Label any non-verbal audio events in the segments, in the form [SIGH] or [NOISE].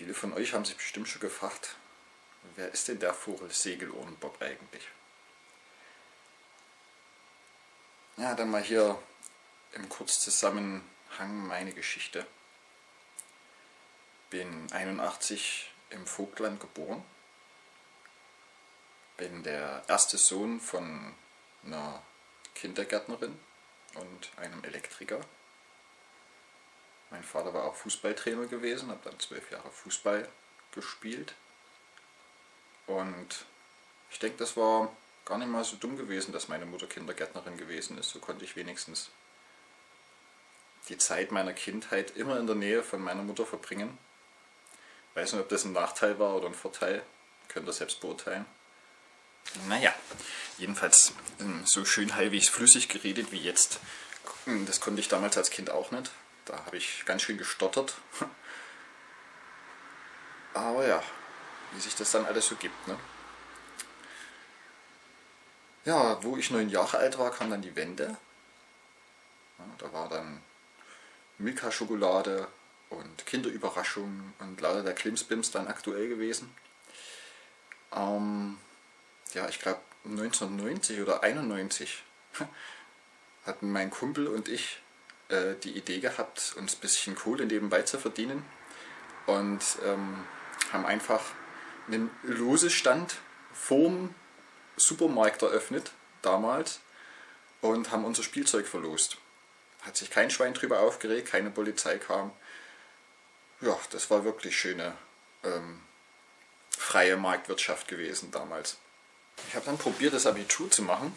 Viele von euch haben sich bestimmt schon gefragt, wer ist denn der Vogel Segelohrenbob eigentlich? Ja, dann mal hier im Kurzzusammenhang meine Geschichte. Bin 81 im Vogtland geboren. Bin der erste Sohn von einer Kindergärtnerin und einem Elektriker. Mein Vater war auch Fußballtrainer gewesen, habe dann zwölf Jahre Fußball gespielt. Und ich denke, das war gar nicht mal so dumm gewesen, dass meine Mutter Kindergärtnerin gewesen ist. So konnte ich wenigstens die Zeit meiner Kindheit immer in der Nähe von meiner Mutter verbringen. Ich weiß nicht, ob das ein Nachteil war oder ein Vorteil. Könnt ihr selbst beurteilen. Naja, jedenfalls ähm, so schön halbwegs flüssig geredet wie jetzt. Das konnte ich damals als Kind auch nicht. Da habe ich ganz schön gestottert. Aber ja, wie sich das dann alles so gibt. Ne? Ja, wo ich neun Jahre alt war, kam dann die Wende. Ja, da war dann Milka-Schokolade und Kinderüberraschung und lauter der Klimsbims dann aktuell gewesen. Ähm, ja, ich glaube 1990 oder 91 [LAUGHS] hatten mein Kumpel und ich äh, die Idee gehabt, uns ein bisschen Kohle nebenbei zu verdienen und ähm, haben einfach einen Losestand vorm Supermarkt eröffnet, damals, und haben unser Spielzeug verlost. Hat sich kein Schwein drüber aufgeregt, keine Polizei kam. Ja, das war wirklich schöne ähm, freie Marktwirtschaft gewesen damals. Ich habe dann probiert, das Abitur zu machen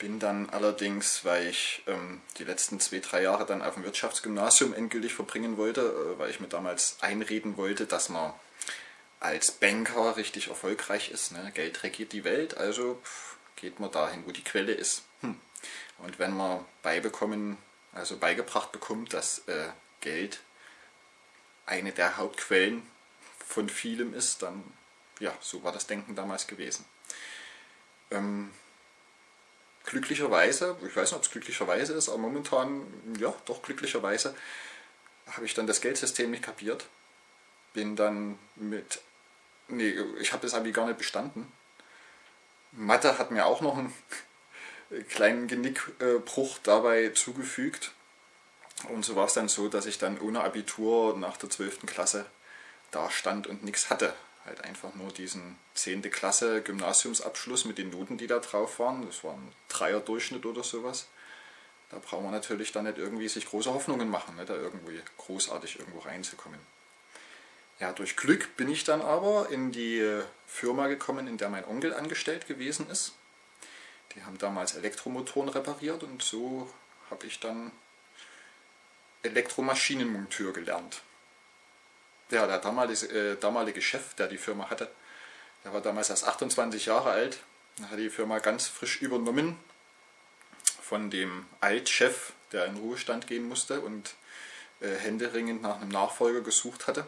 bin dann allerdings, weil ich ähm, die letzten zwei, drei Jahre dann auf dem Wirtschaftsgymnasium endgültig verbringen wollte, äh, weil ich mir damals einreden wollte, dass man als Banker richtig erfolgreich ist. Ne? Geld regiert die Welt, also pff, geht man dahin, wo die Quelle ist. Hm. Und wenn man beibekommen, also beigebracht bekommt, dass äh, Geld eine der Hauptquellen von vielem ist, dann, ja, so war das Denken damals gewesen. Ähm, glücklicherweise, ich weiß nicht, ob es glücklicherweise ist, aber momentan, ja, doch glücklicherweise, habe ich dann das Geldsystem nicht kapiert. Bin dann mit, nee, ich habe das Abi gar nicht bestanden. Mathe hat mir auch noch einen [LAUGHS] kleinen Genickbruch dabei zugefügt. Und so war es dann so, dass ich dann ohne Abitur nach der 12. Klasse da stand und nichts hatte halt einfach nur diesen 10. Klasse Gymnasiumsabschluss mit den Noten, die da drauf waren. Das war ein Dreier-Durchschnitt oder sowas. Da braucht man natürlich dann nicht irgendwie sich große Hoffnungen machen, ne, da irgendwie großartig irgendwo reinzukommen. Ja, durch Glück bin ich dann aber in die Firma gekommen, in der mein Onkel angestellt gewesen ist. Die haben damals Elektromotoren repariert und so habe ich dann Elektromaschinenmonteur gelernt ja, der damalige, äh, damalige Chef, der die Firma hatte, der war damals erst 28 Jahre alt, hat die Firma ganz frisch übernommen von dem Altchef, der in Ruhestand gehen musste und äh, händeringend nach einem Nachfolger gesucht hatte.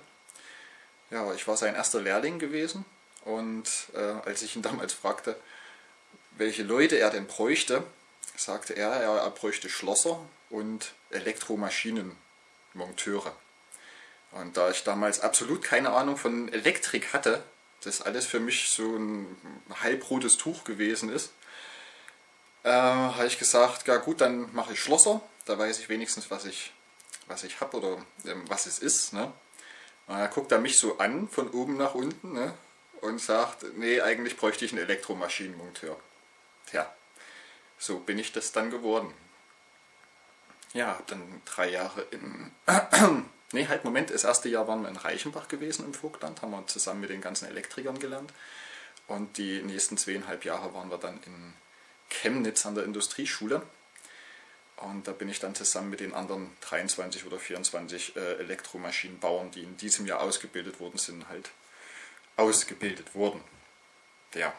Ja, ich war sein erster Lehrling gewesen und äh, als ich ihn [LAUGHS] damals fragte, welche Leute er denn bräuchte, sagte er, er bräuchte Schlosser und Elektromaschinenmonteure. Und da ich damals absolut keine Ahnung von Elektrik hatte, das alles für mich so ein halbrotes Tuch gewesen ist, äh, habe ich gesagt, ja gut, dann mache ich Schlosser, da weiß ich wenigstens, was ich, was ich habe oder ähm, was es ist. Ne? Und dann guckt er mich so an, von oben nach unten, ne? und sagt, nee, eigentlich bräuchte ich einen Elektromaschinenmonteur. Tja, so bin ich das dann geworden. Ja, habe dann drei Jahre in Ne, halt, Moment, das erste Jahr waren wir in Reichenbach gewesen im Vogtland, haben wir zusammen mit den ganzen Elektrikern gelernt. Und die nächsten zweieinhalb Jahre waren wir dann in Chemnitz an der Industrieschule. Und da bin ich dann zusammen mit den anderen 23 oder 24 äh, Elektromaschinenbauern, die in diesem Jahr ausgebildet worden sind, halt ausgebildet worden. Ja.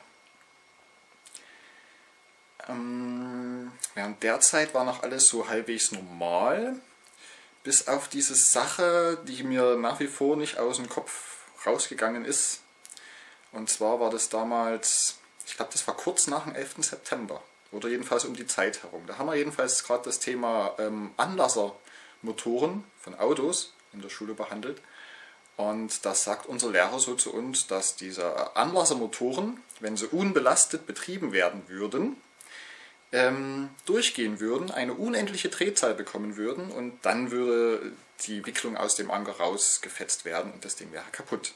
Ähm, während der Zeit war noch alles so halbwegs normal bis auf diese Sache, die mir nach wie vor nicht aus dem Kopf rausgegangen ist. Und zwar war das damals, ich glaube das war kurz nach dem 11. September oder jedenfalls um die Zeit herum. Da haben wir jedenfalls gerade das Thema ähm, Anlassermotoren von Autos in der Schule behandelt. Und das sagt unser Lehrer so zu uns, dass diese Anlassermotoren, wenn sie unbelastet betrieben werden würden, ähm, durchgehen würden, eine unendliche Drehzahl bekommen würden und dann würde die Wicklung aus dem Anker rausgefetzt werden und das Ding wäre kaputt.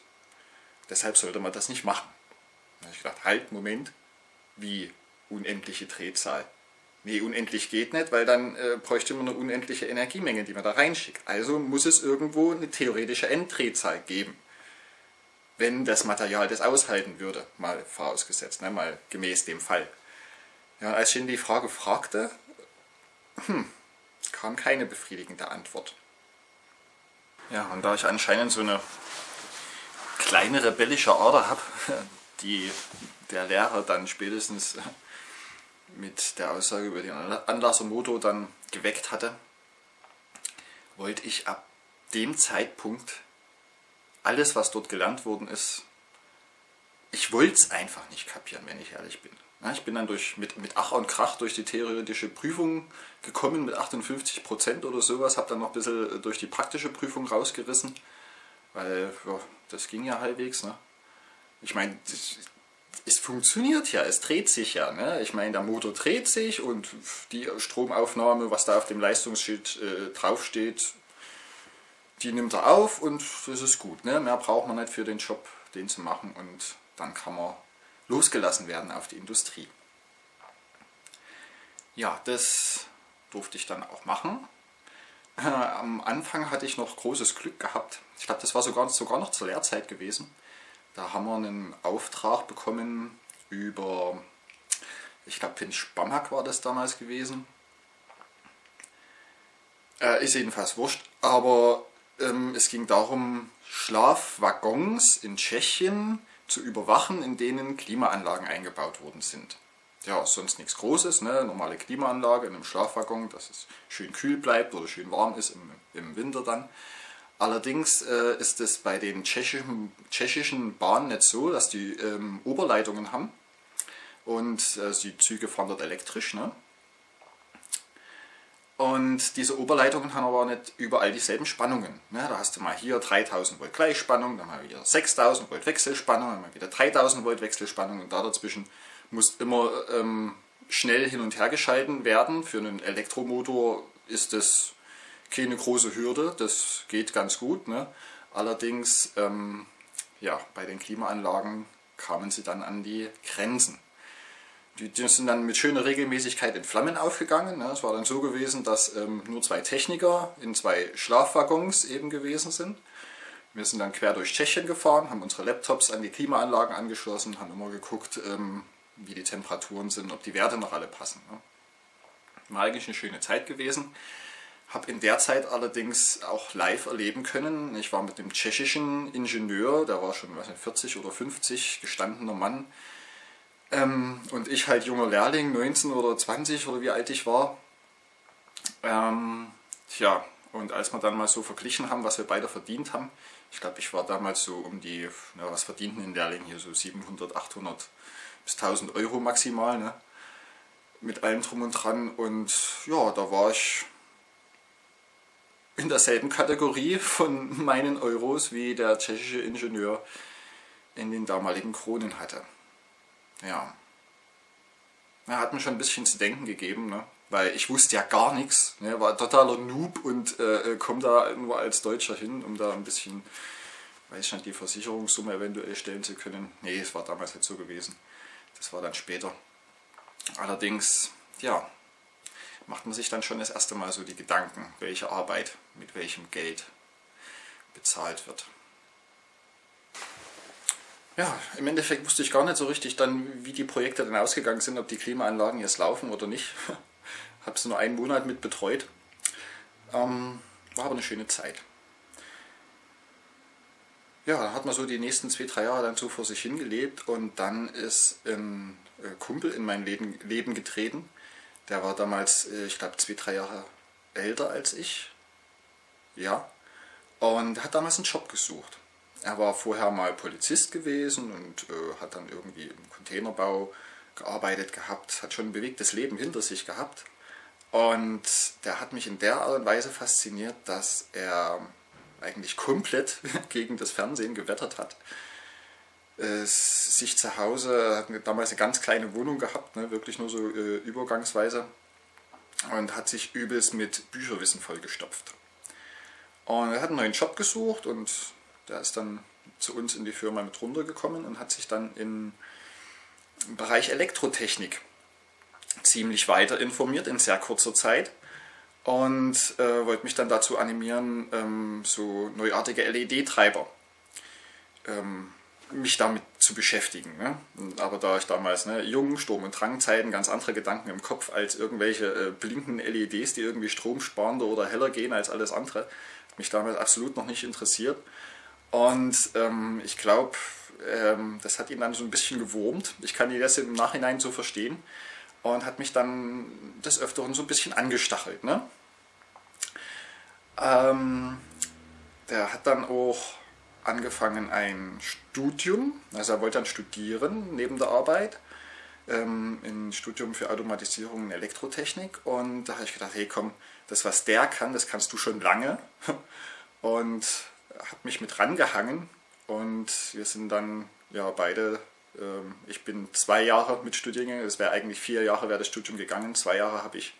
Deshalb sollte man das nicht machen. Da habe ich gedacht, halt, Moment, wie unendliche Drehzahl? Nee, unendlich geht nicht, weil dann äh, bräuchte man eine unendliche Energiemenge, die man da reinschickt. Also muss es irgendwo eine theoretische Enddrehzahl geben. Wenn das Material das aushalten würde, mal vorausgesetzt, ne, mal gemäß dem Fall. Ja, als ich ihn die Frage fragte, hm, kam keine befriedigende Antwort. Ja, und da ich anscheinend so eine kleine rebellische Ader habe, [LAUGHS] die der Lehrer dann spätestens mit der Aussage über den Anlassermotor dann geweckt hatte, wollte ich ab dem Zeitpunkt alles, was dort gelernt worden ist, ich wollte es einfach nicht kapieren, wenn ich ehrlich bin. Ich bin dann durch, mit, mit Ach und Krach durch die theoretische Prüfung gekommen mit 58% oder sowas, habe dann noch ein bisschen durch die praktische Prüfung rausgerissen, weil ja, das ging ja halbwegs. Ne? Ich meine, es funktioniert ja, es dreht sich ja. Ne? Ich meine, der Motor dreht sich und die Stromaufnahme, was da auf dem Leistungsschild äh, draufsteht, die nimmt er auf und das ist gut. Ne? Mehr braucht man nicht für den Job, den zu machen und dann kann man losgelassen werden auf die Industrie. Ja, das durfte ich dann auch machen. Äh, am Anfang hatte ich noch großes Glück gehabt. Ich glaube, das war sogar, sogar noch zur Lehrzeit gewesen. Da haben wir einen Auftrag bekommen über, ich glaube, Finn Spamhack war das damals gewesen. Äh, ist jedenfalls wurscht, aber ähm, es ging darum, Schlafwaggons in Tschechien zu überwachen, in denen Klimaanlagen eingebaut worden sind. Ja, sonst nichts Großes, ne? normale Klimaanlage in einem Schlafwaggon, dass es schön kühl bleibt oder schön warm ist im, im Winter dann. Allerdings äh, ist es bei den tschechischen, tschechischen Bahnen nicht so, dass die ähm, Oberleitungen haben und äh, die Züge fahren dort elektrisch. Ne? Und diese Oberleitungen haben aber nicht überall dieselben Spannungen. Ne? Da hast du mal hier 3000 Volt Gleichspannung, dann mal wieder 6000 Volt Wechselspannung, dann mal wieder 3000 Volt Wechselspannung und da dazwischen muss immer ähm, schnell hin und her geschalten werden. Für einen Elektromotor ist das keine große Hürde, das geht ganz gut. Ne? Allerdings ähm, ja, bei den Klimaanlagen kamen sie dann an die Grenzen. Die, die, sind dann mit schöner Regelmäßigkeit in Flammen aufgegangen. Es war dann so gewesen, dass ähm, nur zwei Techniker in zwei Schlafwaggons eben gewesen sind. Wir sind dann quer durch Tschechien gefahren, haben unsere Laptops an die Klimaanlagen angeschlossen, haben immer geguckt, ähm, wie die Temperaturen sind, ob die Werte noch alle passen. Ne? War eigentlich eine schöne Zeit gewesen. Habe in der Zeit allerdings auch live erleben können. Ich war mit dem tschechischen Ingenieur, der war schon weiß nicht, 40 oder 50, gestandener Mann, ähm, und ich halt junger Lehrling, 19 oder 20 oder wie alt ich war. Ähm, tja, und als wir dann mal so verglichen haben, was wir beide verdient haben, ich glaube, ich war damals so um die, na, was verdienten in Lehrling hier, so 700, 800 bis 1000 Euro maximal, ne? mit allem drum und dran. Und ja, da war ich in derselben Kategorie von meinen Euros, wie der tschechische Ingenieur in den damaligen Kronen hatte ja, ja, hat mir schon ein bisschen zu denken gegeben, ne? weil ich wusste ja gar nichts, ne? war totaler Noob und äh, komme da nur als Deutscher hin, um da ein bisschen, weiß ich nicht, die Versicherungssumme eventuell stellen zu können. Nee, es war damals nicht so gewesen, das war dann später. Allerdings, ja, macht man sich dann schon das erste Mal so die Gedanken, welche Arbeit mit welchem Geld bezahlt wird ja, im Endeffekt wusste ich gar nicht so richtig dann, wie die Projekte dann ausgegangen sind, ob die Klimaanlagen jetzt laufen oder nicht. [LAUGHS] Habe sie nur einen Monat mit betreut. Ähm, war aber eine schöne Zeit. Ja, dann hat man so die nächsten zwei, drei Jahre dann so vor sich hingelebt und dann ist ein äh, Kumpel in mein Leben, Leben getreten. Der war damals, äh, ich glaube, zwei, drei Jahre älter als ich. Ja. Und hat damals einen Job gesucht. Er war vorher mal Polizist gewesen und äh, hat dann irgendwie im Containerbau gearbeitet gehabt, hat schon ein bewegtes Leben hinter sich gehabt. Und der hat mich in der Art und Weise fasziniert, dass er eigentlich komplett [LAUGHS] gegen das Fernsehen gewettert hat. Äh, sich zu Hause, hat damals eine ganz kleine Wohnung gehabt, ne, wirklich nur so äh, übergangsweise und hat sich übelst mit Bücherwissen vollgestopft. Und er hat einen neuen Job gesucht und der ist dann zu uns in die Firma mit runtergekommen und hat sich dann im Bereich Elektrotechnik ziemlich weiter informiert in sehr kurzer Zeit und äh, wollte mich dann dazu animieren, ähm, so neuartige LED-Treiber ähm, mich damit zu beschäftigen. Ne? Aber da ich damals ne, jung, Sturm- und Drangzeiten ganz andere Gedanken im Kopf als irgendwelche äh, blinkenden LEDs, die irgendwie stromsparender oder heller gehen als alles andere, mich damals absolut noch nicht interessiert. Und ähm, ich glaube, ähm, das hat ihn dann so ein bisschen gewurmt. Ich kann ihn das im Nachhinein so verstehen. Und hat mich dann des Öfteren so ein bisschen angestachelt. Ne? Ähm, der hat dann auch angefangen ein Studium, also er wollte dann studieren neben der Arbeit, ähm, ein Studium für Automatisierung und Elektrotechnik und da habe ich gedacht, hey komm, das was der kann, das kannst du schon lange [LAUGHS] und habe mich mit rangehangen und wir sind dann ja beide, ähm, ich bin zwei Jahre mit Studiengang, es wäre eigentlich vier Jahre wäre das Studium gegangen, zwei Jahre habe ich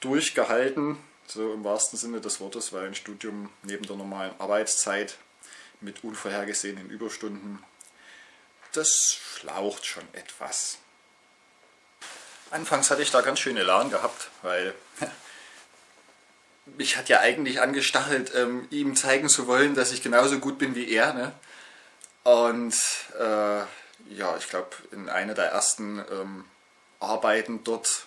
durchgehalten, so im wahrsten Sinne des Wortes, weil ein Studium neben der normalen Arbeitszeit mit unvorhergesehenen Überstunden, das schlaucht schon etwas. Anfangs hatte ich da ganz schön Elan gehabt, weil mich hat ja eigentlich angestachelt, ähm, ihm zeigen zu wollen, dass ich genauso gut bin wie er. Ne? Und äh, ja, ich glaube, in einer der ersten ähm, Arbeiten dort,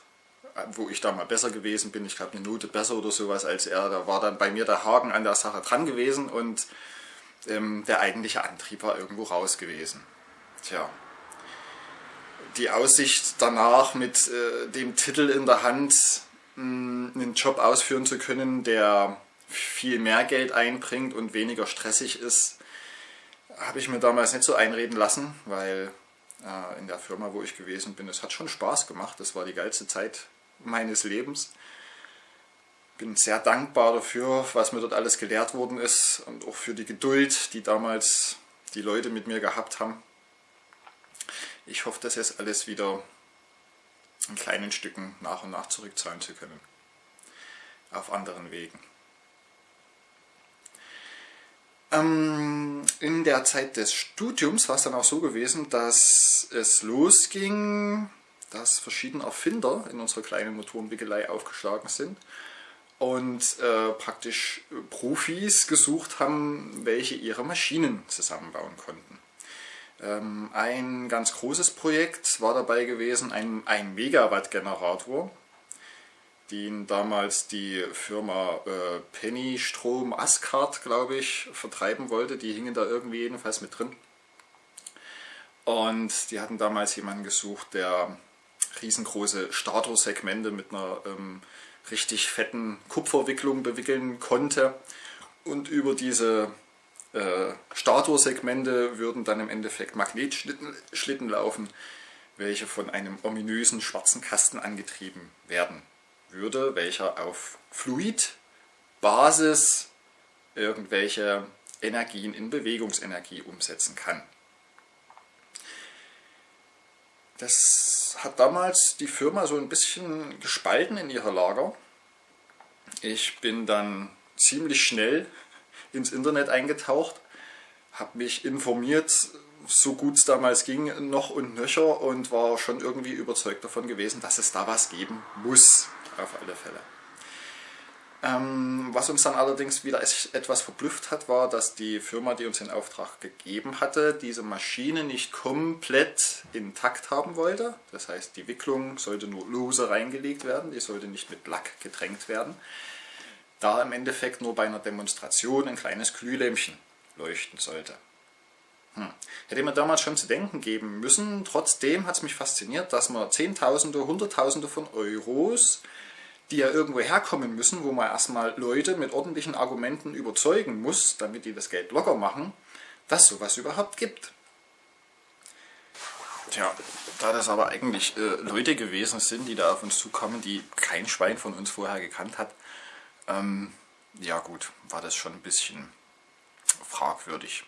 äh, wo ich da mal besser gewesen bin, ich glaube eine Note besser oder sowas als er, da war dann bei mir der Haken an der Sache dran gewesen und ähm, der eigentliche Antrieb war irgendwo raus gewesen. Tja, die Aussicht danach mit äh, dem Titel in der Hand einen Job ausführen zu können, der viel mehr Geld einbringt und weniger stressig ist, habe ich mir damals nicht so einreden lassen, weil äh, in der Firma, wo ich gewesen bin, es hat schon Spaß gemacht. Das war die geilste Zeit meines Lebens bin sehr dankbar dafür, was mir dort alles gelehrt worden ist und auch für die Geduld, die damals die Leute mit mir gehabt haben. Ich hoffe, das jetzt alles wieder in kleinen Stücken nach und nach zurückzahlen zu können. Auf anderen Wegen. Ähm, in der Zeit des Studiums war es dann auch so gewesen, dass es losging, dass verschiedene Erfinder in unserer kleinen Motorenwickelei aufgeschlagen sind und äh, praktisch Profis gesucht haben, welche ihre Maschinen zusammenbauen konnten. Ähm, ein ganz großes Projekt war dabei gewesen, ein, ein Megawatt-Generator, den damals die Firma äh, Penny Strom Ascard, glaube ich, vertreiben wollte. Die hingen da irgendwie jedenfalls mit drin. Und die hatten damals jemanden gesucht, der riesengroße Statorsegmente mit einer ähm, richtig fetten Kupferwicklung bewickeln konnte. Und über diese äh, Statorsegmente würden dann im Endeffekt Magnetschlitten Schlitten laufen, welche von einem ominösen schwarzen Kasten angetrieben werden würde, welcher auf Fluidbasis irgendwelche Energien in Bewegungsenergie umsetzen kann. Das hat damals die Firma so ein bisschen gespalten in ihrer Lager. Ich bin dann ziemlich schnell ins Internet eingetaucht, habe mich informiert, so gut es damals ging, noch und nöcher und war schon irgendwie überzeugt davon gewesen, dass es da was geben muss, auf alle Fälle. Ähm, was uns dann allerdings wieder etwas verblüfft hat, war, dass die Firma, die uns den Auftrag gegeben hatte, diese Maschine nicht komplett intakt haben wollte. Das heißt, die Wicklung sollte nur lose reingelegt werden, die sollte nicht mit Lack getränkt werden. Da im Endeffekt nur bei einer Demonstration ein kleines Glühlämpchen leuchten sollte. Hm. Hätte mir damals schon zu denken geben müssen, trotzdem hat es mich fasziniert, dass man Zehntausende, Hunderttausende von Euros die ja irgendwo herkommen müssen, wo man erstmal Leute mit ordentlichen Argumenten überzeugen muss, damit die das Geld locker machen, dass sowas überhaupt gibt. Tja, da das aber eigentlich äh, Leute gewesen sind, die da auf uns zukommen, die kein Schwein von uns vorher gekannt hat, ähm, ja gut, war das schon ein bisschen fragwürdig.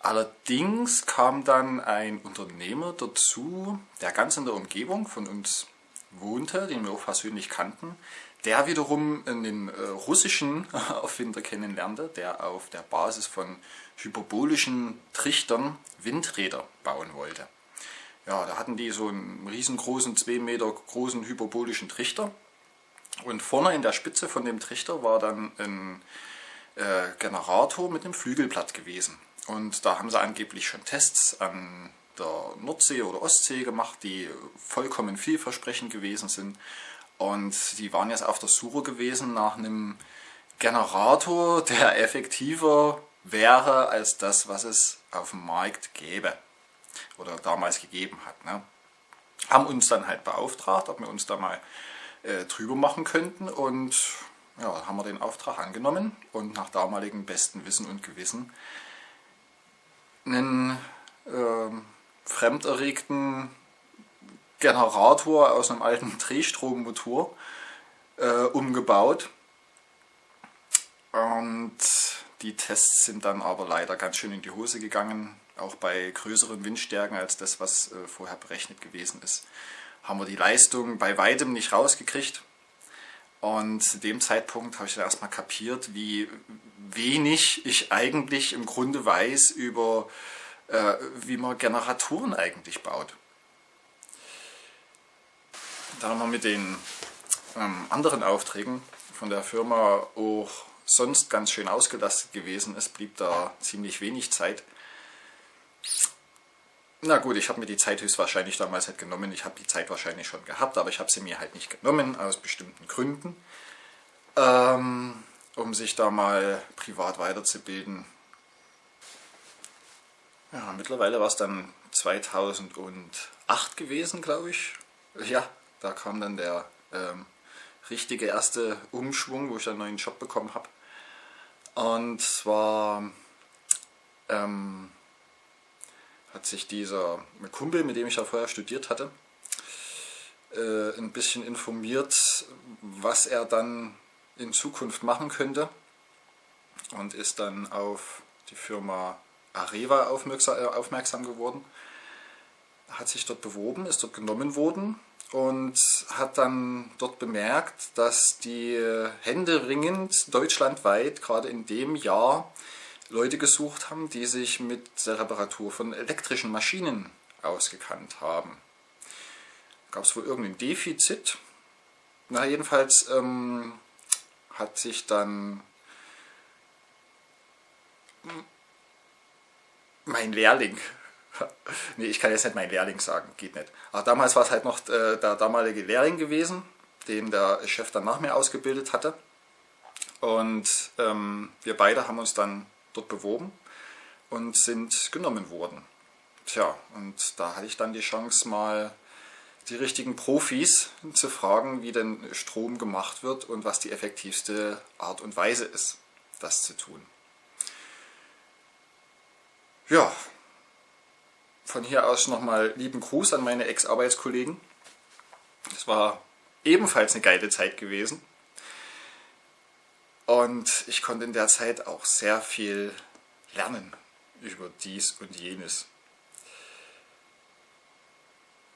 Allerdings kam dann ein Unternehmer dazu, der ganz in der Umgebung von uns wohnte, den wir auch persönlich kannten, der wiederum einen äh, russischen [LAUGHS] Erfinder kennenlernte, der auf der Basis von hyperbolischen Trichtern Windräder bauen wollte. Ja, da hatten die so einen riesengroßen, 2 Meter großen hyperbolischen Trichter und vorne in der Spitze von dem Trichter war dann ein äh, Generator mit einem Flügelblatt gewesen. Und da haben sie angeblich schon Tests an der Nordsee oder Ostsee gemacht, die vollkommen vielversprechend gewesen sind. Und die waren jetzt auf der Suche gewesen nach einem Generator, der [LAUGHS] effektiver wäre als das, was es auf dem Markt gäbe oder damals gegeben hat. Ne? Haben uns dann halt beauftragt, ob wir uns da mal äh, drüber machen könnten und ja, haben wir den Auftrag angenommen und nach damaligem besten Wissen und Gewissen einen äh, fremderregten Generator aus einem alten [LAUGHS] Drehstrommotor äh, umgebaut. Und die Tests sind dann aber leider ganz schön in die Hose gegangen. Auch bei größeren Windstärken als das, was äh, vorher berechnet gewesen ist, haben wir die Leistung bei weitem nicht rausgekriegt. Und zu dem Zeitpunkt habe ich dann erstmal kapiert, wie wenig ich eigentlich im Grunde weiß über, äh, wie man Generatoren eigentlich baut. Da man mit den ähm, anderen Aufträgen von der Firma auch sonst ganz schön ausgelastet gewesen ist, blieb da ziemlich wenig Zeit. Na gut, ich habe mir die Zeit höchstwahrscheinlich damals halt genommen. Ich habe die Zeit wahrscheinlich schon gehabt, aber ich habe sie mir halt nicht genommen, aus bestimmten Gründen. Ähm, um sich da mal privat weiterzubilden. Ja, mittlerweile war es dann 2008 gewesen, glaube ich. Ja, da kam dann der ähm, richtige erste Umschwung, wo ich einen neuen Job bekommen habe. Und zwar ähm, hat sich dieser Kumpel, mit dem ich ja vorher studiert hatte, äh, ein bisschen informiert, was er dann in Zukunft machen könnte und ist dann auf die Firma Areva aufmerksam geworden, hat sich dort beworben, ist dort genommen worden und hat dann dort bemerkt, dass die händeringend deutschlandweit gerade in dem Jahr Leute gesucht haben, die sich mit der Reparatur von elektrischen Maschinen ausgekannt haben. Gab es wohl irgendein Defizit? Na jedenfalls ähm, hat sich dann mein Lehrling, [LAUGHS] nee, ich kann jetzt nicht mein Lehrling sagen, geht nicht. Aber damals war es halt noch äh, der damalige Lehrling gewesen, den der Chef dann nach mir ausgebildet hatte. Und ähm, wir beide haben uns dann dort beworben und sind genommen worden. Tja, und da hatte ich dann die Chance mal die richtigen Profis zu fragen, wie denn Strom gemacht wird und was die effektivste Art und Weise ist, das zu tun. Ja, von hier aus nochmal lieben Gruß an meine Ex-Arbeitskollegen. Es war ebenfalls eine geile Zeit gewesen. Und ich konnte in der Zeit auch sehr viel lernen über dies und jenes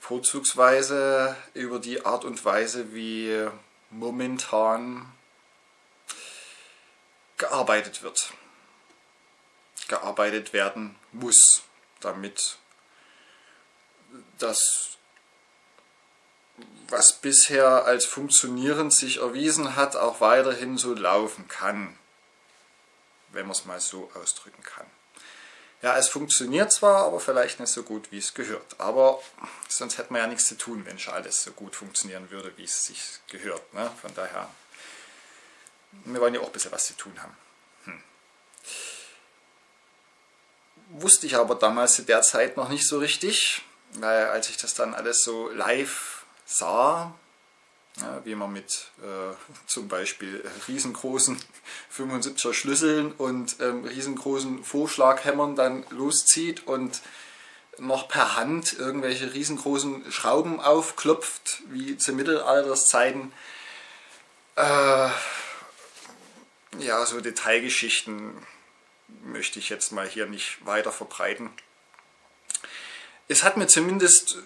vorzugsweise über die Art und Weise, wie momentan gearbeitet wird. Gearbeitet werden muss, damit das, was bisher als funktionierend sich erwiesen hat, auch weiterhin so laufen kann, wenn man es mal so ausdrücken kann. Ja, es funktioniert zwar, aber vielleicht nicht so gut, wie es gehört. Aber sonst hätten wir ja nichts zu tun, wenn schon alles so gut funktionieren würde, wie es sich gehört. Ne? Von daher, wir wollen ja auch ein bisschen was zu tun haben. Hm. Wusste ich aber damals zu der Zeit noch nicht so richtig, weil als ich das dann alles so live sah, ja, wie man mit äh, zum Beispiel riesengroßen [LAUGHS] 75er Schlüsseln und ähm, riesengroßen Vorschlaghämmern dann loszieht und noch per Hand irgendwelche riesengroßen Schrauben aufklopft, wie zu Mittelalterszeiten. Äh, ja, so Detailgeschichten möchte ich jetzt mal hier nicht weiter verbreiten. Es hat mir zumindest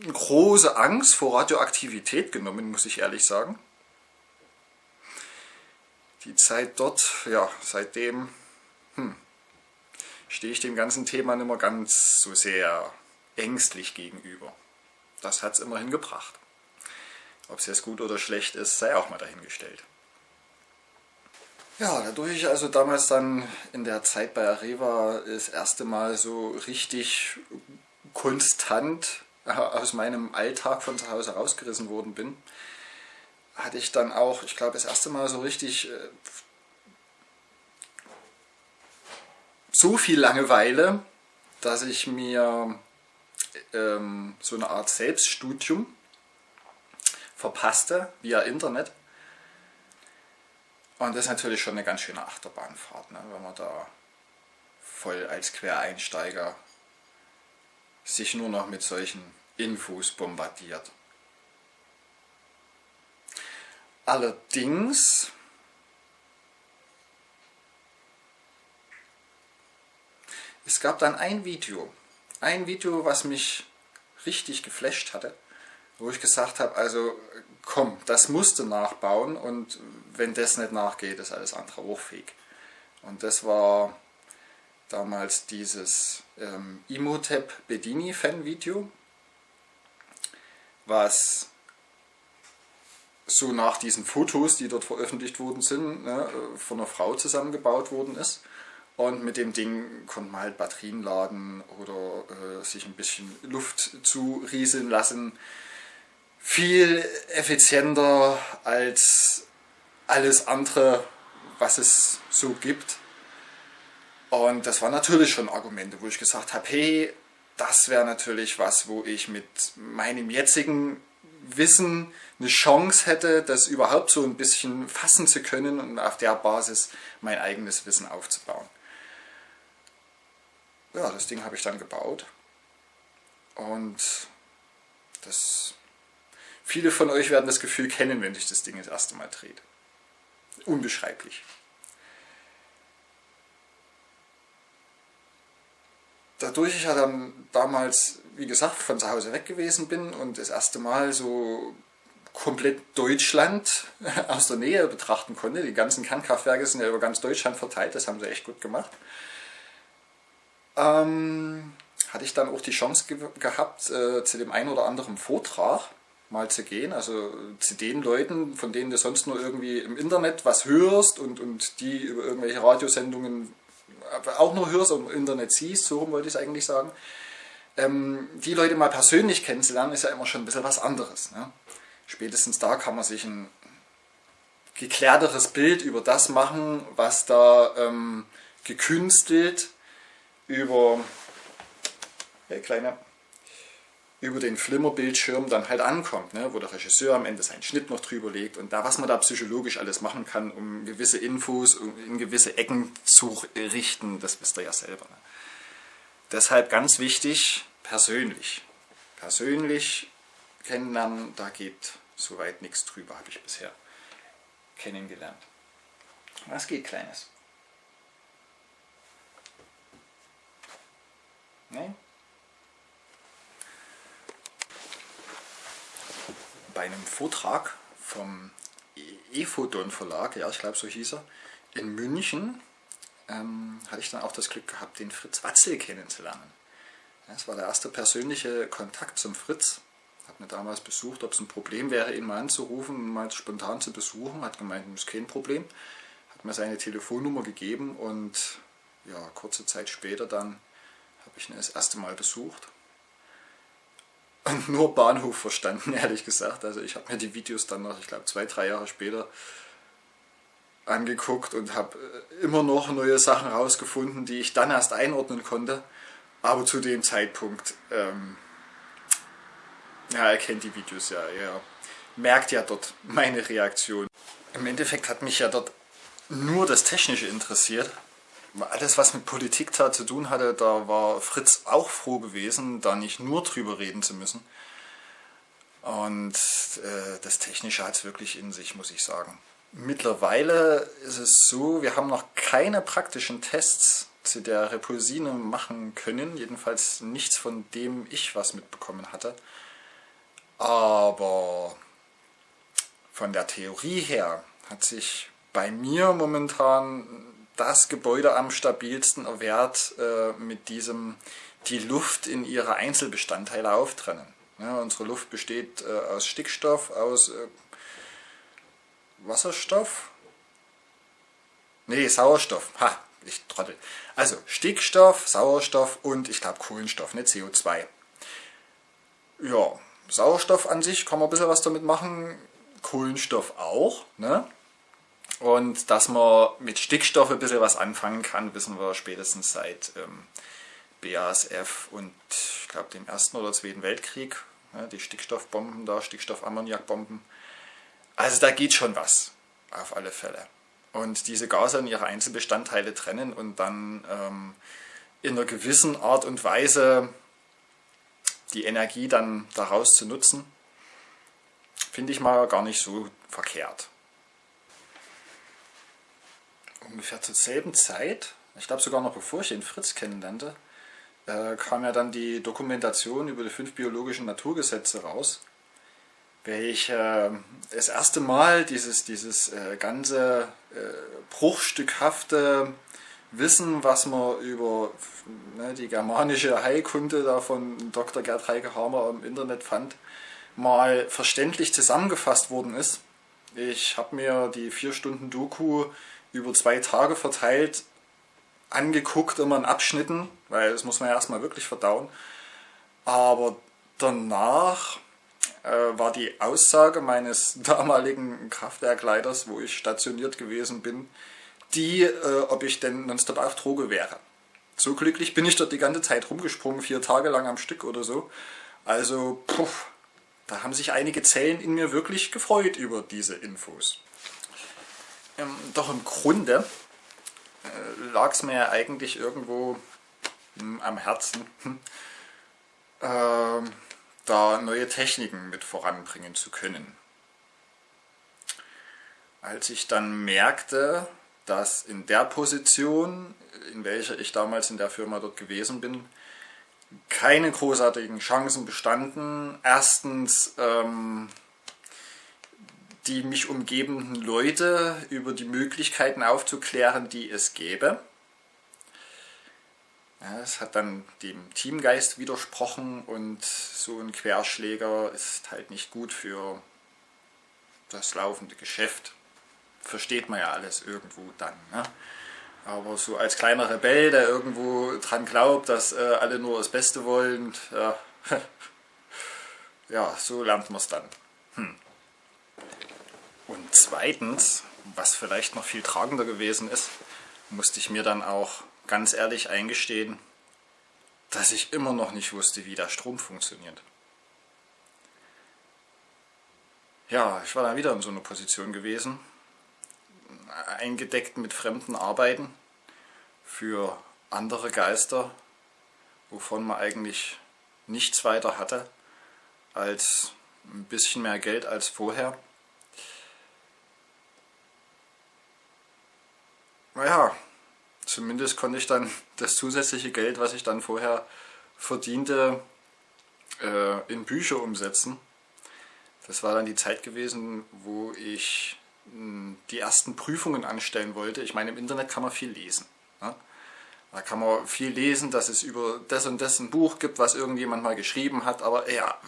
große Angst vor Radioaktivität genommen, muss ich ehrlich sagen. Die Zeit dort, ja, seitdem hm, stehe ich dem ganzen Thema nicht mehr ganz so sehr ängstlich gegenüber. Das hat es immerhin gebracht. Ob es jetzt gut oder schlecht ist, sei auch mal dahingestellt. Ja, dadurch ich also damals dann in der Zeit bei Areva das erste Mal so richtig konstant aus meinem Alltag von zu Hause rausgerissen worden bin, hatte ich dann auch, ich glaube, das erste Mal so richtig äh, so viel Langeweile, dass ich mir ähm, so eine Art Selbststudium verpasste via Internet. Und das ist natürlich schon eine ganz schöne Achterbahnfahrt, ne? wenn man da voll als Quereinsteiger sich nur noch mit solchen Infos bombardiert. Allerdings es gab dann ein Video, ein Video, was mich richtig geflasht hatte, wo ich gesagt habe, also komm, das musst du nachbauen und wenn das nicht nachgeht, ist alles andere hochfähig. Und das war damals dieses ähm, Imhotep Bedini Fan-Video, was so nach diesen Fotos, die dort veröffentlicht worden sind, ne, von einer Frau zusammengebaut worden ist. Und mit dem Ding konnte man halt Batterien laden oder äh, sich ein bisschen Luft zurieseln lassen. Viel effizienter als alles andere, was es so gibt. Und das waren natürlich schon Argumente, wo ich gesagt habe, hey, das wäre natürlich was, wo ich mit meinem jetzigen Wissen eine Chance hätte, das überhaupt so ein bisschen fassen zu können und auf der Basis mein eigenes Wissen aufzubauen. Ja, das Ding habe ich dann gebaut und das, viele von euch werden das Gefühl kennen, wenn sich das Ding das erste Mal dreht. Unbeschreiblich. Dadurch ich ja dann damals, wie gesagt, von zu Hause weg gewesen bin und das erste Mal so komplett Deutschland [LAUGHS] aus der Nähe betrachten konnte. Die ganzen Kernkraftwerke sind ja über ganz Deutschland verteilt, das haben sie echt gut gemacht. Ähm, hatte ich dann auch die Chance ge gehabt, äh, zu dem einen oder anderen Vortrag mal zu gehen, also zu den Leuten, von denen du sonst nur irgendwie im Internet was hörst und, und die über irgendwelche Radiosendungen auch nur hörst und im Internet siehst, so wollte ich es eigentlich sagen, ähm, die Leute mal persönlich kennenzulernen, ist ja immer schon ein bisschen was anderes. Ne? Spätestens da kann man sich ein geklärteres Bild über das machen, was da ähm, gekünstelt über hey, kleine über den Flimmerbildschirm dann halt ankommt, ne? wo der Regisseur am Ende seinen Schnitt noch drüber legt und da, was man da psychologisch alles machen kann, um gewisse Infos in gewisse Ecken zu richten, das wisst ihr ja selber. Ne? Deshalb ganz wichtig, persönlich. Persönlich kennenlernen, da geht soweit nichts drüber, habe ich bisher kennengelernt. Was geht, Kleines? Nein? Bei einem Vortrag vom E-Photon Verlag, ja ich glaube so hieß er, in München, ähm, hatte ich dann auch das Glück gehabt, den Fritz Watzel kennenzulernen. Das war der erste persönliche Kontakt zum Fritz. Hat mir damals besucht, ob es ein Problem wäre, ihn mal anzurufen mal spontan zu besuchen. Hat gemeint, das ist kein Problem. Hat mir seine Telefonnummer gegeben und ja, kurze Zeit später dann habe ich ihn das erste Mal besucht [LAUGHS] nur Bahnhof verstanden, ehrlich gesagt. Also ich habe mir die Videos dann noch, ich glaube zwei, drei Jahre später angeguckt und habe äh, immer noch neue Sachen rausgefunden, die ich dann erst einordnen konnte. Aber zu dem Zeitpunkt, ähm, ja, er kennt die Videos ja, er merkt ja dort meine Reaktion. Im Endeffekt hat mich ja dort nur das Technische interessiert alles, was mit Politik da zu tun hatte, da war Fritz auch froh gewesen, da nicht nur drüber reden zu müssen. Und äh, das Technische hat es wirklich in sich, muss ich sagen. Mittlerweile ist es so, wir haben noch keine praktischen Tests zu der Repulsine machen können, jedenfalls nichts von dem ich was mitbekommen hatte. Aber von der Theorie her hat sich bei mir momentan das Gebäude am stabilsten erwehrt äh, mit diesem die Luft in ihre Einzelbestandteile auftrennen. Ja, unsere Luft besteht äh, aus Stickstoff, aus äh, Wasserstoff? Nee, Sauerstoff. Ha, ich trottel. Also Stickstoff, Sauerstoff und ich glaube Kohlenstoff, ne, CO2. Ja, Sauerstoff an sich kann man ein bisschen was damit machen, Kohlenstoff auch. Ne? Und dass man mit Stickstoff ein bisschen was anfangen kann, wissen wir spätestens seit ähm, BASF und ich glaube dem Ersten oder Zweiten Weltkrieg. Ne? Die Stickstoffbomben da, Stickstoffammoniakbomben. Also da geht schon was, auf alle Fälle. Und diese Gase in ihre Einzelbestandteile trennen und dann ähm, in einer gewissen Art und Weise die Energie dann daraus zu nutzen, finde ich mal gar nicht so verkehrt. Ungefähr zur selben Zeit, ich glaube sogar noch bevor ich den Fritz kennenlernte, äh, kam ja dann die Dokumentation über die fünf biologischen Naturgesetze raus welch äh, das erste Mal dieses, dieses äh, ganze äh, bruchstückhafte Wissen, was man über ne, die germanische Heilkunde da von Dr. Gerd Heike Hamer im Internet fand, mal verständlich zusammengefasst worden ist. Ich habe mir die vier Stunden Doku über zwei Tage verteilt angeguckt, immer in Abschnitten, weil das muss man ja erstmal wirklich verdauen. Aber danach äh, war die Aussage meines [LAUGHS] damaligen Kraftwerkleiters, wo ich stationiert gewesen bin, die, äh, ob ich denn nonstop auf Droge wäre. So glücklich bin ich dort die ganze Zeit rumgesprungen, vier Tage lang am Stück oder so. Also, puff, da haben sich einige Zellen in mir wirklich gefreut über diese Infos. Ähm, doch im Grunde äh, lag es mir ja eigentlich irgendwo hm, am Herzen, äh, da neue Techniken mit voranbringen zu können. Als ich dann merkte, dass in der Position, in welcher ich damals in der Firma dort gewesen bin, keine großartigen Chancen bestanden. Erstens ähm, die mich umgebenden Leute über die Möglichkeiten aufzuklären, die es gäbe. Es hat dann dem Teamgeist widersprochen und so ein Querschläger ist halt nicht gut für das laufende Geschäft. Versteht man ja alles irgendwo dann. Ne? Aber so als kleiner Rebell, der irgendwo dran glaubt, dass äh, alle nur das Beste wollen, ja, [LAUGHS] ja so lernt man es dann. Hm. Und zweitens, was vielleicht noch viel tragender gewesen ist, musste ich mir dann auch ganz ehrlich eingestehen, dass ich immer noch nicht wusste, wie der Strom funktioniert. Ja, ich war dann wieder in so einer Position gewesen, eingedeckt mit fremden Arbeiten für andere Geister, wovon man eigentlich nichts weiter hatte als ein bisschen mehr Geld als vorher. Naja, zumindest konnte ich dann das zusätzliche Geld, was ich dann vorher verdiente, äh, in Bücher umsetzen. Das war dann die Zeit gewesen, wo ich hm, die ersten Prüfungen anstellen wollte. Ich meine, im Internet kann man viel lesen. Ne? Da kann man viel lesen, dass es über das und das ein Buch gibt, was irgendjemand mal geschrieben hat. Aber ja,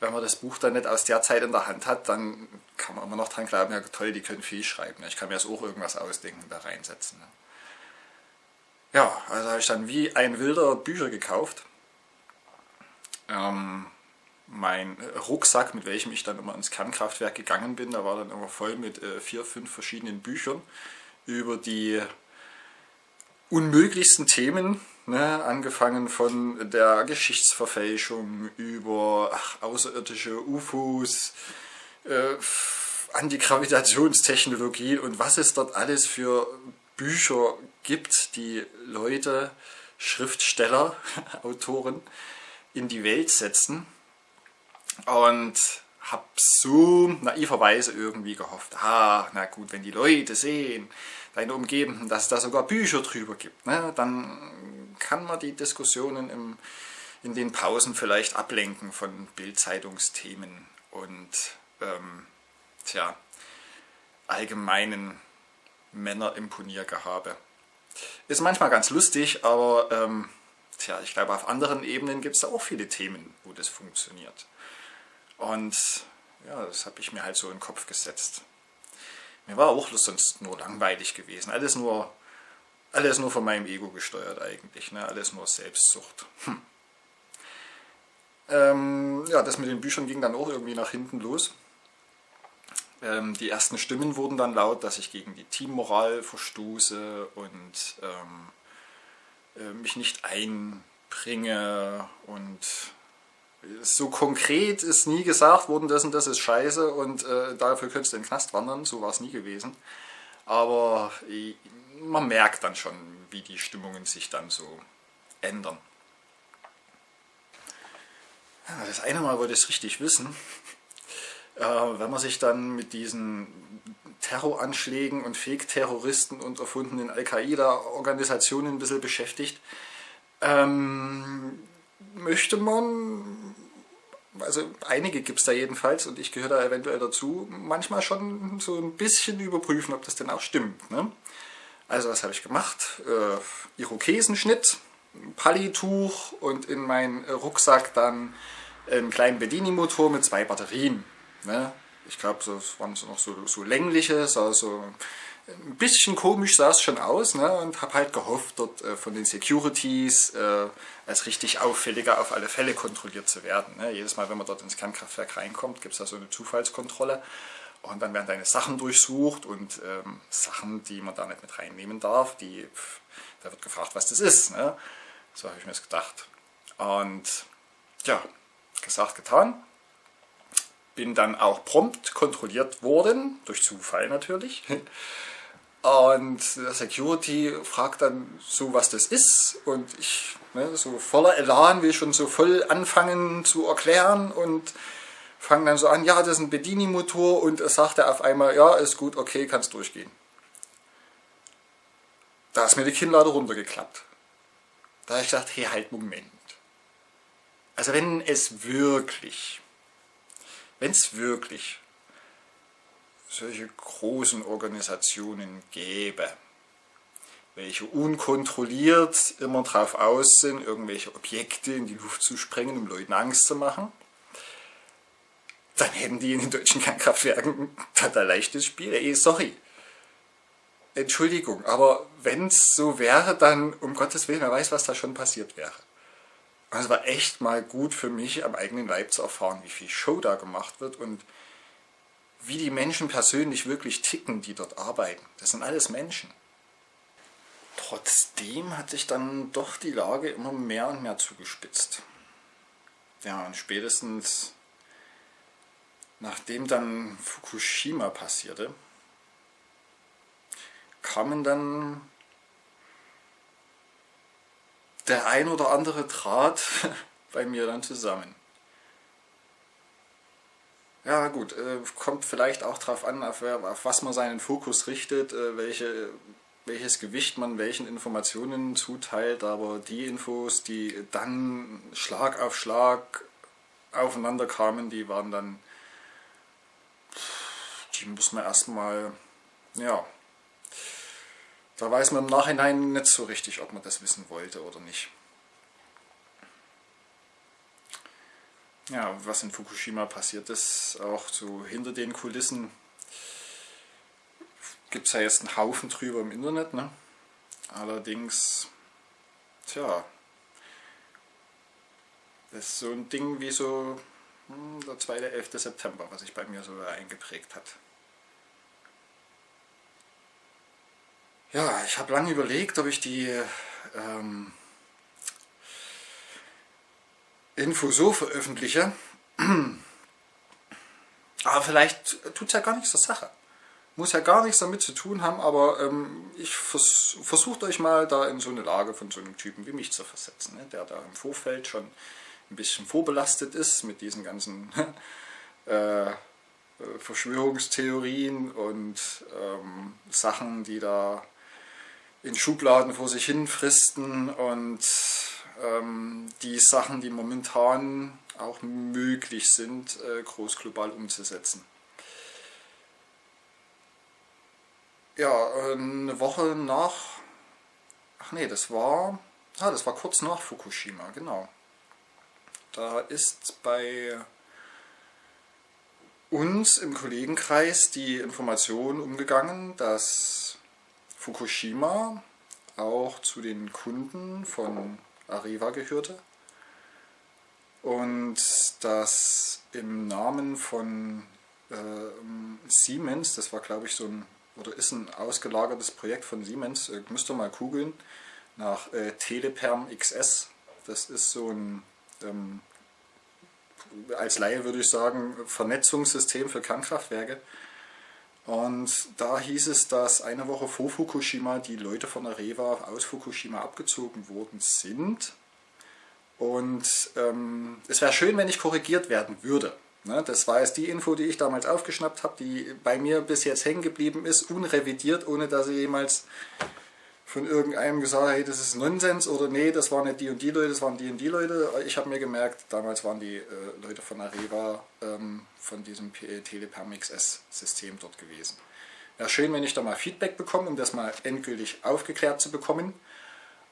wenn man das Buch dann nicht aus der Zeit in der Hand hat, dann kann man immer noch dran glauben, ja toll, die können viel schreiben. Ich kann mir das auch irgendwas ausdenken, da reinsetzen. Ne? Ja, also habe ich dann wie ein wilder Bücher gekauft. Ähm, mein Rucksack, mit welchem ich dann immer ins Kernkraftwerk gegangen bin, da war dann immer voll mit äh, vier, fünf verschiedenen Büchern über die unmöglichsten Themen, ne? angefangen von der Geschichtsverfälschung über ach, außerirdische UFOs, äh, Antigravitationstechnologie und was es dort alles für Bücher gibt, die Leute, Schriftsteller, [LAUGHS] Autoren in die Welt setzen und habe so naiverweise irgendwie gehofft, ah, na gut, wenn die Leute sehen, deine Umgebenden, dass es da sogar Bücher drüber gibt, ne, dann kann man die Diskussionen im, in den Pausen vielleicht ablenken von Bildzeitungsthemen und ähm, tja, allgemeinen Männerimponiergehabe. Ist manchmal ganz lustig, aber ähm, tja, ich glaube auf anderen Ebenen gibt es da auch viele Themen, wo das funktioniert. Und ja, das habe ich mir halt so in den Kopf gesetzt. Mir war auch sonst nur langweilig gewesen. Alles nur, alles nur von meinem Ego gesteuert eigentlich. Ne? Alles nur Selbstsucht. Hm. Ähm, ja, das mit den Büchern ging dann auch irgendwie nach hinten los. Ähm, die ersten Stimmen wurden dann laut, dass ich gegen die Teammoral verstoße und ähm, äh, mich nicht einbringe und so konkret ist nie gesagt worden, das und das ist scheiße und äh, dafür könntest du in den Knast wandern, so war es nie gewesen. Aber äh, man merkt dann schon, wie die Stimmungen sich dann so ändern. Das eine Mal wollte ich es richtig wissen. Äh, wenn man sich dann mit diesen Terroranschlägen und Fake-Terroristen und erfundenen Al-Qaida-Organisationen ein bisschen beschäftigt, ähm, möchte man, also einige gibt es da jedenfalls und ich gehöre da eventuell dazu, manchmal schon so ein bisschen überprüfen, ob das denn auch stimmt. Ne? Also was habe ich gemacht? Äh, Irokesenschnitt, Pallituch und in meinen Rucksack dann einen kleinen Bedini-Motor mit zwei Batterien. Ne? Ich glaube, das waren so noch so, so längliche, so, so ein bisschen komisch sah es schon aus ne? und habe halt gehofft, dort äh, von den Securities äh, als richtig auffälliger auf alle Fälle kontrolliert zu werden. Ne? Jedes Mal, wenn man dort ins Kernkraftwerk reinkommt, gibt es da so eine Zufallskontrolle und dann werden deine Sachen durchsucht und ähm, Sachen, die man da nicht mit reinnehmen darf, die, pff, da wird gefragt, was das ist. Ne? So habe ich mir das gedacht. Und ja, gesagt, getan. Bin dann auch prompt kontrolliert worden, durch Zufall natürlich. [LAUGHS] Und der Security fragt dann so, was das ist. Und ich, ne, so voller Elan, will schon so voll anfangen zu erklären und fange dann so an, ja, das ist ein Bedini-Motor. Und er sagte auf einmal, ja, ist gut, okay, kannst durchgehen. Da ist mir die Kinnlade runtergeklappt. Da habe ich gedacht, hey, halt, Moment. Also wenn es wirklich, wenn es wirklich solche großen Organisationen gäbe, welche unkontrolliert immer drauf aus sind, irgendwelche Objekte in die Luft zu sprengen, um Leuten Angst zu machen, dann hätten die in den deutschen Kernkraftwerken ein leichtes Spiel. Ey, sorry. Entschuldigung, aber wenn es so wäre, dann um Gottes Willen, wer weiß, was da schon passiert wäre. Und es war echt mal gut für mich, am eigenen Leib zu erfahren, wie viel Show da gemacht wird und wie die Menschen persönlich wirklich ticken, die dort arbeiten. Das sind alles Menschen. Trotzdem hat sich dann doch die Lage immer mehr und mehr zugespitzt. Ja, und spätestens nachdem dann Fukushima passierte, kamen dann der ein oder andere Draht [LAUGHS] bei mir dann zusammen. Ja gut, äh, kommt vielleicht auch darauf an, auf, was man seinen Fokus richtet, äh, welche, welches Gewicht man welchen Informationen zuteilt, aber die Infos, die dann Schlag auf Schlag aufeinander kamen, die waren dann, die muss man erstmal, ja, da weiß man im Nachhinein nicht so richtig, ob man das wissen wollte oder nicht. Ja, was in Fukushima passiert ist, auch so hinter den Kulissen, gibt es ja jetzt einen Haufen drüber im Internet. Ne? Allerdings, tja, das ist so ein Ding wie so hm, der 2.11. September, was sich bei mir so eingeprägt hat. Ja, ich habe lange überlegt, ob ich die ähm, Info so veröffentliche. Aber vielleicht tut es ja gar nichts zur Sache. Muss ja gar nichts damit zu tun haben, aber ähm, ich vers versucht euch mal da in so eine Lage von so einem Typen wie mich zu versetzen, ne? der da im Vorfeld schon ein bisschen vorbelastet ist mit diesen ganzen [LAUGHS] äh, Verschwörungstheorien und ähm, Sachen, die da in Schubladen vor sich hin fristen und ähm, die Sachen, die momentan auch möglich sind, äh, groß global umzusetzen. Ja, eine Woche nach, ach nee, das war, ah, das war kurz nach Fukushima, genau. Da ist bei uns im Kollegenkreis die Information umgegangen, dass Fukushima auch zu den Kunden von Areva gehörte und dass im Namen von äh, Siemens, das war glaube ich so ein, oder ist ein ausgelagertes Projekt von Siemens, äh, müsst ihr mal googeln, nach äh, Teleperm XS, das ist so ein, ähm, als Laie würde ich sagen, Vernetzungssystem für Kernkraftwerke. Und da hieß es, dass eine Woche vor Fukushima die Leute von Areva aus Fukushima abgezogen worden sind und ähm, es wäre schön, wenn ich korrigiert werden würde. Ne? Das war jetzt die Info, die ich damals aufgeschnappt habe, die bei mir bis jetzt hängen geblieben ist, unrevidiert, ohne dass ich jemals von irgendeinem gesagt hey, das ist Nonsens oder nee, das waren nicht die und die Leute, das waren die und die Leute. Ich habe mir gemerkt, damals waren die äh, Leute von Areva ähm, von diesem Teleperm XS-System dort gewesen. Wäre schön, wenn ich da mal Feedback bekomme, um das mal endgültig aufgeklärt zu bekommen.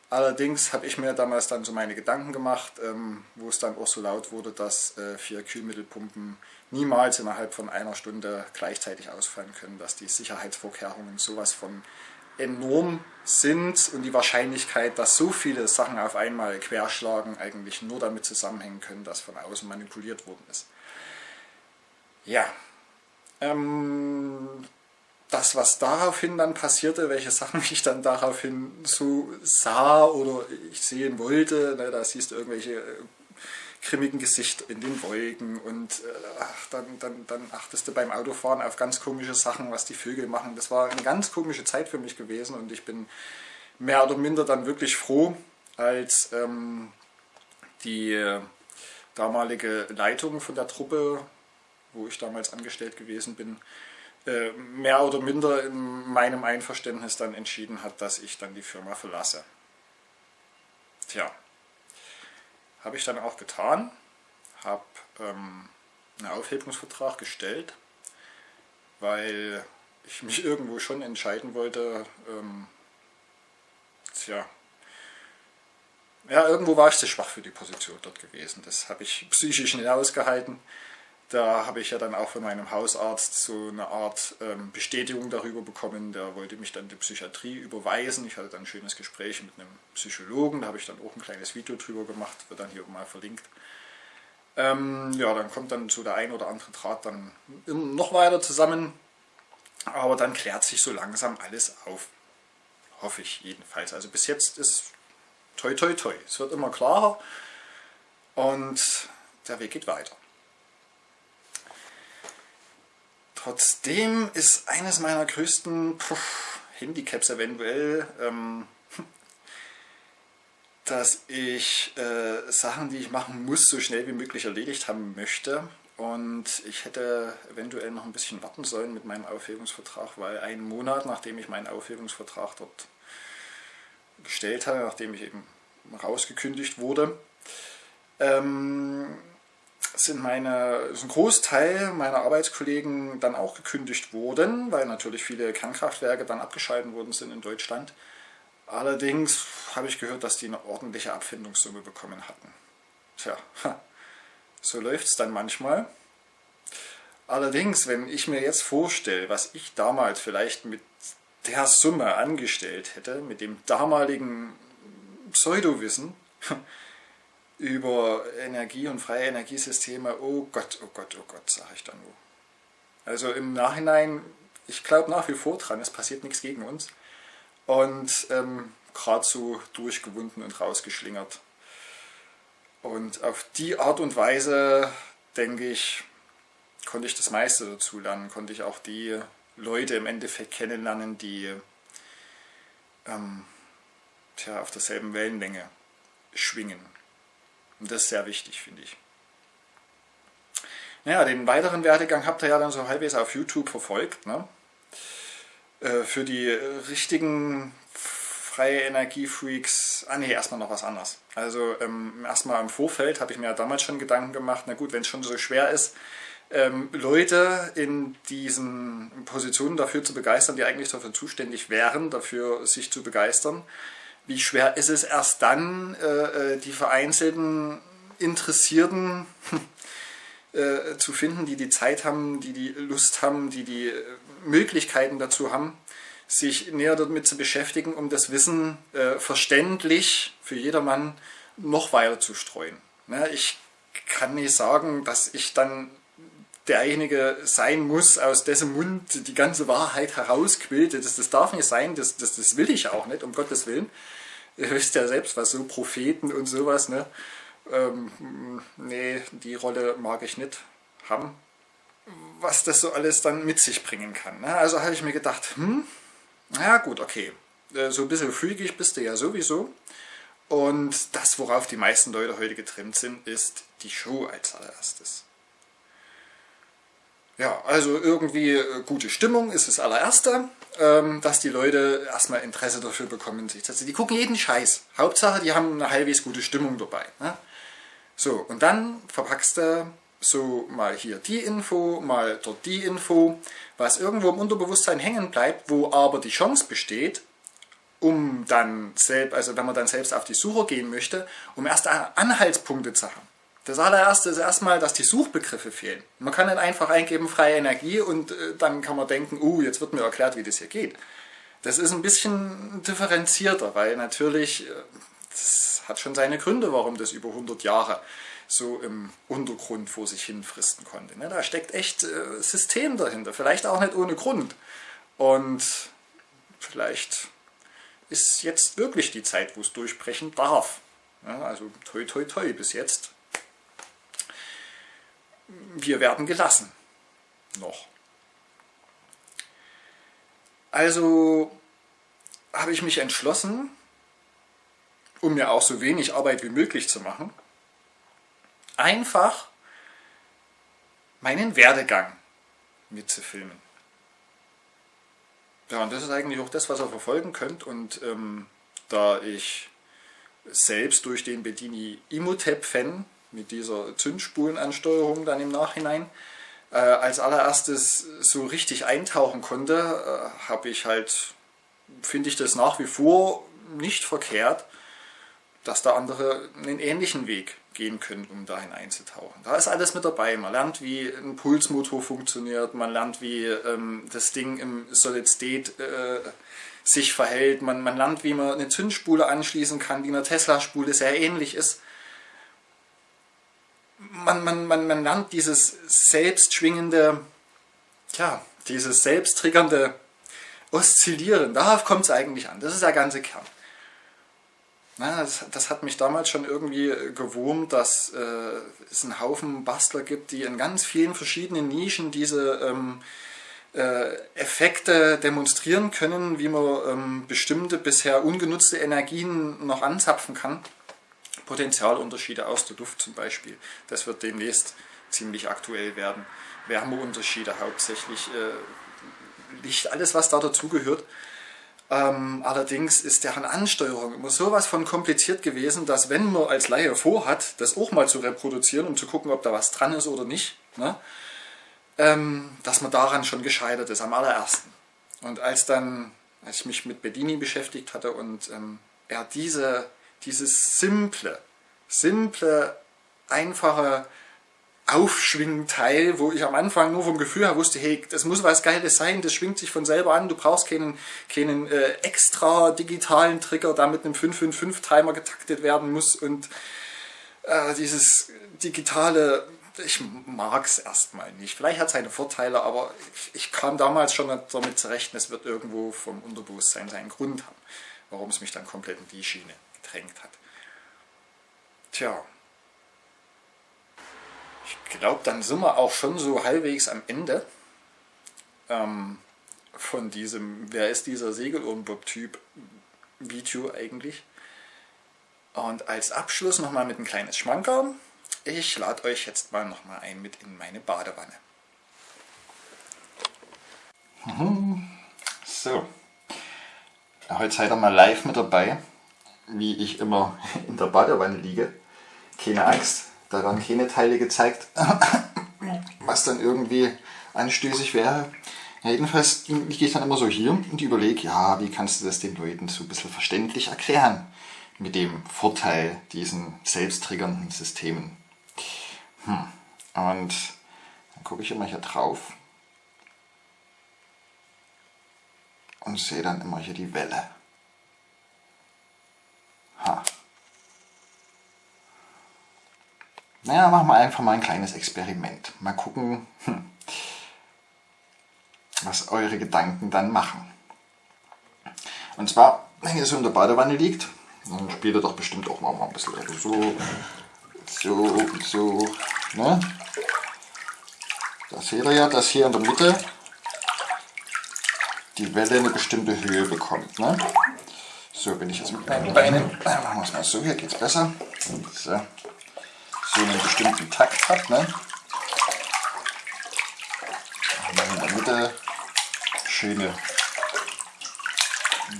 Allerdings habe ich mir damals dann so meine Gedanken gemacht, ähm, wo es dann auch so laut wurde, dass äh, vier Kühlmittelpumpen niemals innerhalb von einer Stunde gleichzeitig ausfallen können, dass die Sicherheitsvorkehrungen sowas von enorm sind und die Wahrscheinlichkeit, dass so viele Sachen auf einmal querschlagen, eigentlich nur damit zusammenhängen können, dass von außen manipuliert worden ist. Ja, ähm, das, was daraufhin dann passierte, welche Sachen [LAUGHS] ich dann daraufhin so sah oder ich sehen wollte, ne, da siehst du irgendwelche grimmigen Gesichter in den Wolken und äh, ach, dann, dann, dann achtest du beim Autofahren auf ganz komische Sachen, was die Vögel machen. Das war eine ganz komische Zeit für mich gewesen und ich bin mehr oder minder dann wirklich froh, als ähm, die äh, damalige Leitung von der Truppe, wo ich damals angestellt gewesen bin, äh, mehr oder minder in meinem Einverständnis dann entschieden hat, dass ich dann die Firma verlasse. Tja, habe ich dann auch getan, habe ähm, einen Aufhebungsvertrag gestellt, weil ich mich [LAUGHS] irgendwo schon entscheiden wollte, ähm, tja, ja, irgendwo war ich zu schwach für die Position dort gewesen. Das habe ich psychisch nicht ausgehalten. Da habe ich ja dann auch von meinem Hausarzt so eine Art ähm, Bestätigung darüber bekommen. Der wollte mich dann die Psychiatrie überweisen. Ich hatte dann ein schönes Gespräch mit einem Psychologen. Da habe ich dann auch ein kleines Video drüber gemacht, wird dann hier mal verlinkt. Ähm, ja, dann kommt dann so der ein oder andere Draht dann noch weiter zusammen. Aber dann klärt sich so langsam alles auf. Hoffe ich jedenfalls. Also bis jetzt ist toi toi toi. Es wird immer klarer und der Weg geht weiter. Trotzdem ist eines meiner größten puh, Handicaps eventuell, ähm, [LAUGHS] dass ich äh, Sachen, die ich machen muss, so schnell wie möglich erledigt haben möchte. Und ich hätte eventuell noch ein bisschen warten sollen mit meinem Aufhebungsvertrag, weil einen Monat, nachdem ich meinen Aufhebungsvertrag dort gestellt habe, nachdem ich eben rausgekündigt wurde, ähm, sind meine, ist ein Großteil meiner Arbeitskollegen dann auch gekündigt worden, weil natürlich viele Kernkraftwerke dann abgeschalten worden sind in Deutschland. Allerdings habe ich gehört, dass die eine ordentliche Abfindungssumme bekommen hatten. Tja, so läuft es dann manchmal. Allerdings, wenn ich mir jetzt vorstelle, was ich damals vielleicht mit der Summe angestellt hätte, mit dem damaligen Pseudowissen, über Energie und freie Energiesysteme, oh Gott, oh Gott, oh Gott, sage ich dann nur. Also im Nachhinein, ich glaube nach wie vor dran, es passiert nichts gegen uns. Und ähm, gerade so durchgewunden und rausgeschlingert. Und auf die Art und Weise, denke ich, konnte ich das meiste dazu lernen, konnte ich auch die Leute im Endeffekt kennenlernen, die ähm, tja, auf derselben Wellenlänge schwingen. Und das ist sehr wichtig, finde ich. Naja, den weiteren Werdegang habt ihr ja dann so halbwegs auf YouTube verfolgt. Ne? Äh, für die richtigen freie Energiefreaks, ah nee, erstmal noch was anderes. Also ähm, erstmal im Vorfeld habe ich mir ja damals schon Gedanken gemacht, na gut, wenn es schon so schwer ist, ähm, Leute in diesen Positionen dafür zu begeistern, die eigentlich dafür zuständig wären, dafür sich zu begeistern, wie schwer ist es erst dann, äh, äh die vereinzelten Interessierten [LAUGHS] äh, zu finden, die die Zeit haben, die die Lust haben, die die äh, Möglichkeiten dazu haben, sich näher damit zu beschäftigen, um das Wissen äh, verständlich für jedermann noch weiter zu streuen. Ne, ich kann nicht sagen, dass ich dann derjenige sein muss, aus dessen Mund die ganze Wahrheit herausquillt. Das, das darf nicht sein, das, das, das will ich auch nicht, um Gottes Willen. Ihr wisst ja selbst, was so Propheten und sowas, ne? Ähm, nee, die Rolle mag ich nicht haben. Was das so alles dann mit sich bringen kann. Ne? Also habe ich mir gedacht, hm, ja gut, okay. Äh, so ein bisschen freakig bist du ja sowieso. Und das, worauf die meisten Leute heute getrimmt sind, ist die Show als allererstes. Ja, also irgendwie äh, gute Stimmung ist das allererste, ähm, dass die Leute erstmal Interesse dafür bekommen. Also die gucken jeden Scheiß. Hauptsache, die haben eine halbwegs gute Stimmung dabei. Ne? So, und dann verpackst du so mal hier die Info, mal dort die Info, was irgendwo im Unterbewusstsein hängen bleibt, wo aber die Chance besteht, um dann selbst, also wenn man dann selbst auf die Suche gehen möchte, um erst Anhaltspunkte zu haben. Das allererste ist erstmal, dass die Suchbegriffe fehlen. Man kann nicht einfach eingeben freie Energie und äh, dann kann man denken, uh, jetzt wird mir erklärt, wie das hier geht. Das ist ein bisschen differenzierter, weil natürlich, äh, das hat schon seine Gründe, warum das über 100 Jahre so im Untergrund vor sich hin fristen konnte. Ne? Da steckt echt äh, System dahinter, vielleicht auch nicht ohne Grund. Und vielleicht ist jetzt wirklich die Zeit, wo es durchbrechen darf. also toi toi toi bis jetzt. Wir werden gelassen. Noch. Also habe ich mich entschlossen, um mir auch so wenig Arbeit wie möglich zu machen, einfach meinen Werdegang mitzufilmen. Ja, und das ist eigentlich auch das, was ihr verfolgen könnt. Und ähm, da ich selbst durch den Bedini Imhotep-Fan mit dieser Zündspulenansteuerung dann im Nachhinein äh, als allererstes so richtig eintauchen konnte, äh, habe ich halt, finde ich das nach wie vor nicht verkehrt, dass da andere einen ähnlichen Weg gehen können, um dahin einzutauchen. Da ist alles mit dabei. Man lernt, wie ein Pulsmotor funktioniert, man lernt, wie ähm, das Ding im Solid State äh, sich verhält, man, man lernt, wie man eine Zündspule anschließen kann, die einer Tesla-Spule sehr ähnlich ist. Man, man, man, man lernt dieses selbstschwingende, tja, dieses selbsttriggernde Oszillieren. Darauf kommt es eigentlich an. Das ist der ganze Kern. Na, das, das, hat mich damals schon irgendwie gewurmt, dass äh, es einen Haufen Bastler gibt, die in ganz vielen verschiedenen Nischen diese ähm, äh, Effekte demonstrieren können, wie man ähm, bestimmte bisher ungenutzte Energien noch anzapfen kann. Potenzialunterschiede aus der Luft zum Beispiel, das wird demnächst ziemlich aktuell werden. Wärmeunterschiede hauptsächlich, äh, Licht, alles was da dazugehört. Ähm, allerdings ist deren Ansteuerung immer sowas von kompliziert gewesen, dass wenn man als Laie vorhat, das auch mal zu reproduzieren, um zu gucken, ob da was dran ist oder nicht, ne, ähm, dass man daran schon gescheitert ist, am allerersten. Und als dann, als ich mich mit Bedini beschäftigt hatte und ähm, er diese, dieses simple, simple, einfache Aufschwingteil, wo ich am Anfang nur vom Gefühl her wusste, hey, das muss was Geiles sein, das schwingt sich von selber an, du brauchst keinen, keinen äh, extra digitalen Trigger, der mit einem 555-Timer getaktet werden muss und äh, dieses digitale, ich mag es erstmal nicht. Vielleicht hat es seine Vorteile, aber ich, ich kam damals schon damit zurecht, es wird irgendwo vom Unterbewusstsein seinen Grund haben, warum es mich dann komplett in die Schiene gedrängt hat. Tja, ich glaube, dann sind wir auch schon so halbwegs am Ende ähm, von diesem, wer ist dieser Segelohrenbob-Typ Video eigentlich. Und als Abschluss nochmal mit ein kleines Schmankerl. ich lade euch jetzt mal nochmal ein mit in meine Badewanne. Mhm. So, heute seid ihr mal live mit dabei, wie ich immer [LAUGHS] in der Badewanne liege. Keine Angst, da werden keine Teile gezeigt, [COUGHS] was dann irgendwie anstößig wäre. Ja, jedenfalls liege ich dann immer so hier und überlege, ja, wie kannst du das den Leuten so ein bisschen verständlich erklären mit dem Vorteil diesen selbsttriggernden Systemen. Hm. Und dann gucke ich immer hier drauf und sehe dann immer hier die Welle. Naja, machen wir einfach mal ein kleines Experiment. Mal gucken, hm, was eure Gedanken dann machen. Und zwar, wenn ihr so in der Badewanne liegt, dann spielt ihr doch bestimmt auch mal ein bisschen so, so, so, ne? Da seht ihr ja, dass hier in der Mitte die Welle eine bestimmte Höhe bekommt. Ne? So, wenn ich jetzt mit meinen Beinen, machen wir es mal so, hier geht es besser, so, so einen bestimmten Takt hat, ne? in der Mitte schöne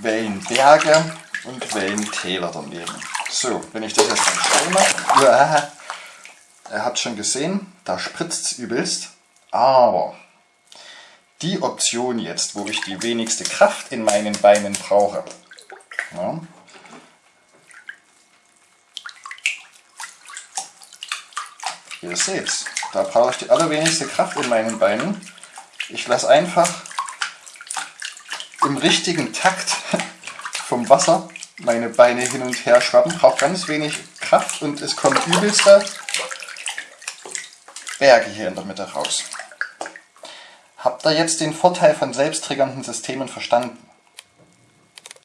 Wellenberge und Wellentäler daneben. So, wenn ich das jetzt mal schnell mache, ihr habt schon gesehen, da spritzt es übelst, aber die Option jetzt, wo ich die wenigste Kraft in meinen Beinen brauche, ja, ihr seht da brauche ich die allerwenigste Kraft in meinen Beinen. Ich lasse einfach im richtigen Takt [LAUGHS] vom Wasser meine Beine hin und her schwappen, braucht ganz wenig Kraft und es kommt übelste Berge hier in der Mitte raus. Habt ihr jetzt den Vorteil von selbsttriggernden Systemen verstanden?